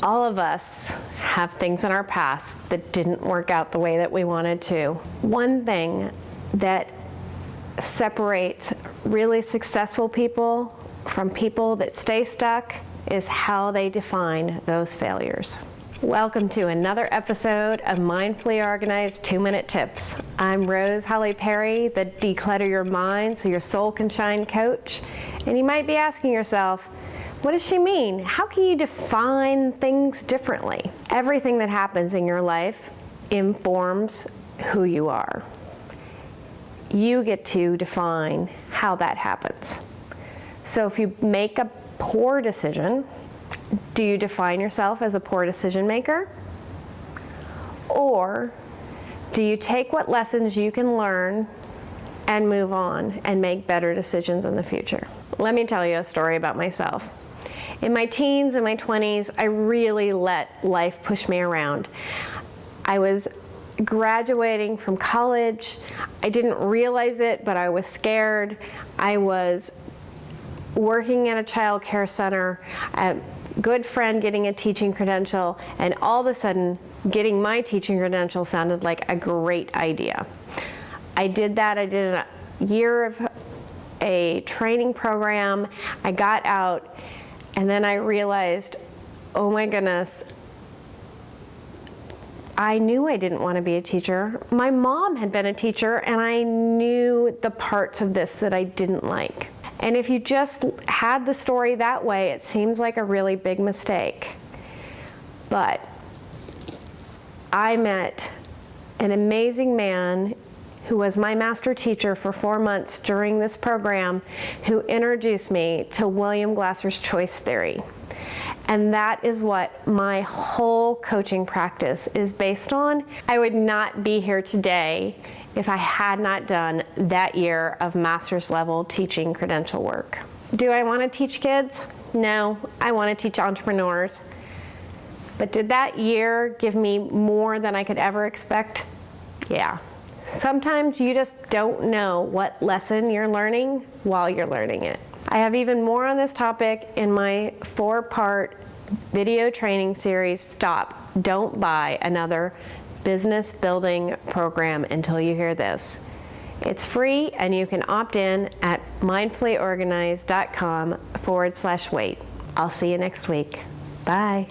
All of us have things in our past that didn't work out the way that we wanted to. One thing that separates really successful people from people that stay stuck is how they define those failures. Welcome to another episode of Mindfully Organized 2-Minute Tips. I'm Rose Holly Perry, the Declutter Your Mind so your soul can shine coach. And you might be asking yourself, what does she mean? How can you define things differently? Everything that happens in your life informs who you are. You get to define how that happens. So if you make a poor decision, do you define yourself as a poor decision maker? Or do you take what lessons you can learn and move on and make better decisions in the future? Let me tell you a story about myself. In my teens and my 20s, I really let life push me around. I was graduating from college. I didn't realize it, but I was scared. I was working at a child care center, a good friend getting a teaching credential, and all of a sudden, getting my teaching credential sounded like a great idea. I did that. I did a year of a training program. I got out and then I realized, oh my goodness, I knew I didn't want to be a teacher. My mom had been a teacher and I knew the parts of this that I didn't like. And if you just had the story that way, it seems like a really big mistake. But I met an amazing man who was my master teacher for four months during this program, who introduced me to William Glasser's choice theory. And that is what my whole coaching practice is based on. I would not be here today if I had not done that year of master's level teaching credential work. Do I want to teach kids? No, I want to teach entrepreneurs. But did that year give me more than I could ever expect? Yeah. Sometimes you just don't know what lesson you're learning while you're learning it. I have even more on this topic in my four-part video training series, Stop, Don't Buy Another Business Building Program Until You Hear This. It's free and you can opt in at mindfullyorganized.com forward slash wait. I'll see you next week. Bye.